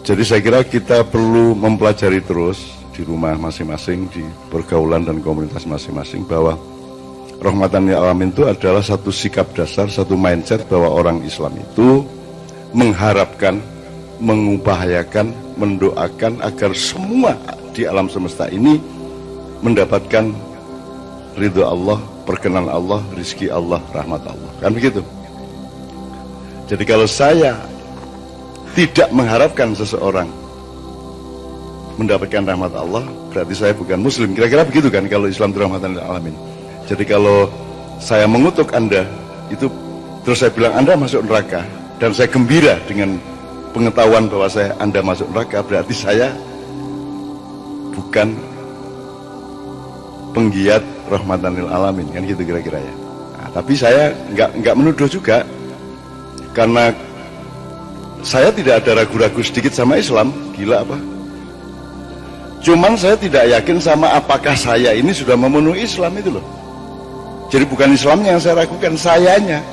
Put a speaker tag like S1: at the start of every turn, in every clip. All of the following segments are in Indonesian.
S1: Jadi saya kira kita perlu mempelajari terus di rumah masing-masing, di pergaulan dan komunitas masing-masing bahwa rahmatan lil alamin itu adalah satu sikap dasar, satu mindset bahwa orang Islam itu mengharapkan, mengupayakan, mendoakan agar semua di alam semesta ini mendapatkan ridho Allah, perkenan Allah, rizki Allah, rahmat Allah. Kan begitu? Jadi kalau saya tidak mengharapkan seseorang mendapatkan rahmat Allah, berarti saya bukan muslim. Kira-kira begitu kan kalau Islam itu rahmatan alamin. Jadi kalau saya mengutuk Anda, itu terus saya bilang Anda masuk neraka dan saya gembira dengan pengetahuan bahwa saya Anda masuk neraka, berarti saya bukan penggiat rahmatan alamin kan gitu kira-kira ya. Nah, tapi saya nggak nggak menuduh juga karena saya tidak ada ragu-ragu sedikit sama Islam. Gila apa? Cuman saya tidak yakin sama apakah saya ini sudah memenuhi Islam itu loh. Jadi bukan Islamnya yang saya ragukan sayanya.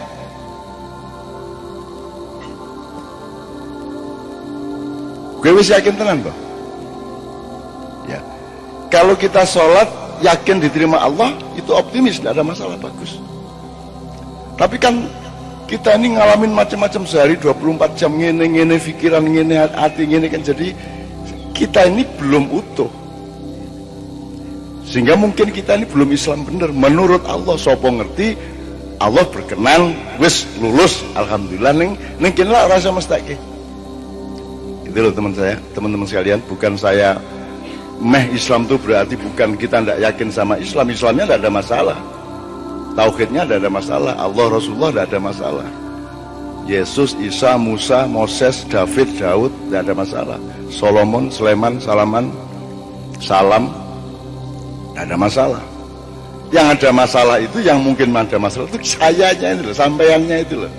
S1: Gue wis yakin tenan toh ya. Kalau kita sholat yakin diterima Allah itu optimis tidak ada masalah bagus. Tapi kan kita ini ngalamin macam-macam sehari 24 jam ngene ngene pikiran ngene hati ngene kan. Jadi kita ini belum utuh. Sehingga mungkin kita ini belum Islam benar. Menurut Allah sopo ngerti Allah berkenan wis lulus alhamdulillah. Neng neng lah rasa mestake itu loh teman saya teman-teman sekalian. Bukan saya meh Islam itu berarti bukan kita tidak yakin sama Islam. Islamnya tidak ada masalah Tauhidnya tidak ada masalah. Allah Rasulullah tidak ada masalah. Yesus, Isa, Musa, Moses, David, Daud tidak ada masalah. Solomon, Sleman, Salaman, Salam tidak ada masalah. Yang ada masalah itu yang mungkin ada masalah itu sayanya itu loh, sampaiannya itu loh.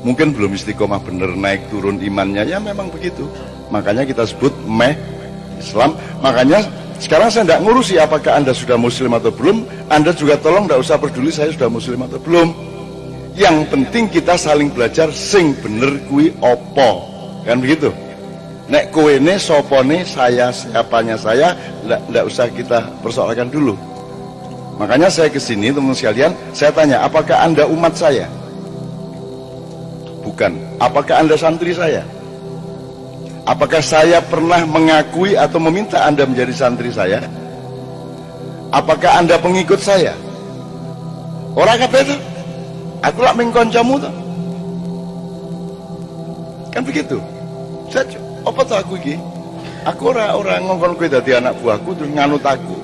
S1: Mungkin belum istiqomah bener naik turun imannya ya memang begitu. Makanya kita sebut meh Islam. Makanya sekarang saya tidak ngurusi apakah Anda sudah muslim atau belum. Anda juga tolong tidak usah peduli saya sudah muslim atau belum. Yang penting kita saling belajar sing bener kui opo. Kan begitu? Nek kue ini sopone saya siapanya saya tidak usah kita persoalkan dulu. Makanya saya ke sini teman-teman sekalian, saya tanya, apakah Anda umat saya? Bukan. Apakah Anda santri saya? Apakah saya pernah mengakui atau meminta Anda menjadi santri saya? Apakah Anda pengikut saya? Orang apa itu? Aku lah mengkoncamu tuh. Kan begitu. Saya apa tuh aku ini? Aku orang orang ngomong kue dari anak buahku terus nganut aku.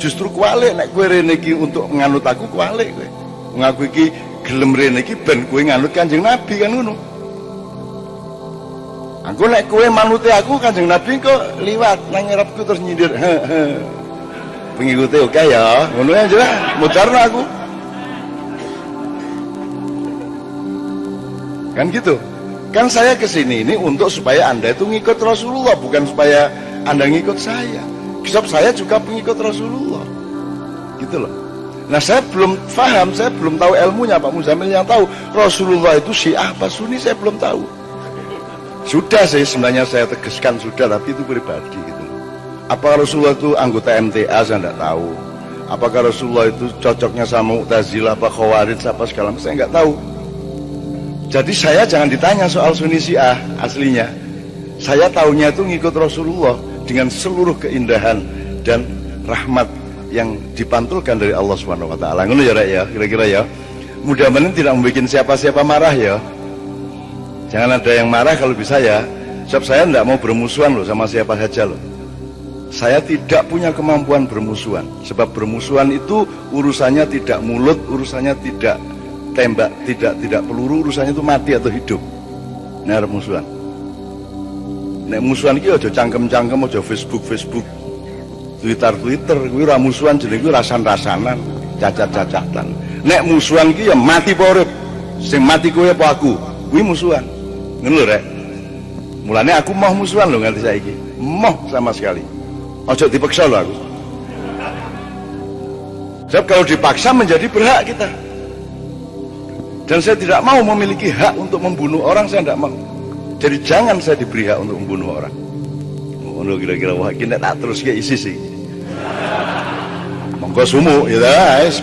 S1: Justru kualik nek kue reneki untuk nganut aku kualik kue. Ngaku iki gelem reneki ben kue nganut kanjeng Nabi kan ngono. Aku nek kue manute aku kanjeng Nabi kok liwat nang ngarepku terus nyindir. Pengikuti oke okay ya, ngono aja lah, mutarno aku. Kan gitu. Kan saya ke sini ini untuk supaya Anda itu ngikut Rasulullah, bukan supaya Anda ngikut saya. Sebab saya juga pengikut Rasulullah. Gitu loh. Nah saya belum paham, saya belum tahu ilmunya Pak Muzamil yang tahu Rasulullah itu syiah apa sunni saya belum tahu. Sudah sih sebenarnya saya tegaskan sudah tapi itu pribadi gitu. Apa Rasulullah itu anggota MTA saya tidak tahu. Apakah Rasulullah itu cocoknya sama Mu'tazilah apa Khawarij apa segala macam saya nggak tahu. Jadi saya jangan ditanya soal Sunni Syiah aslinya. Saya tahunya itu ngikut Rasulullah dengan seluruh keindahan dan rahmat yang dipantulkan dari Allah Subhanahu wa taala. Ngono ya, ya, kira-kira ya. Mudah-mudahan tidak membuat siapa-siapa marah ya. Jangan ada yang marah kalau bisa ya. Sebab saya tidak mau bermusuhan loh sama siapa saja loh. Saya tidak punya kemampuan bermusuhan. Sebab bermusuhan itu urusannya tidak mulut, urusannya tidak tembak, tidak tidak peluru, urusannya itu mati atau hidup. Ini ada musuhan. Nek musuhan iki aja cangkem-cangkem aja Facebook Facebook. Twitter Twitter kuwi ora musuhan jenenge kuwi rasan-rasanan, cacat-cacatan. Nek musuhan iki ya mati urip? Sing mati kowe apa aku? Kuwi musuhan. Ngono lho rek. Mulane aku mau musuhan lho nganti saiki. Mau sama sekali. Ojo dipaksa lho aku. Sebab kalau dipaksa menjadi berhak kita. Dan saya tidak mau memiliki hak untuk membunuh orang, saya tidak mau. Jadi jangan saya diberi hak untuk membunuh orang. Oh, kira-kira wah kini tak terus kayak isi sih. Monggo sumu, ya guys,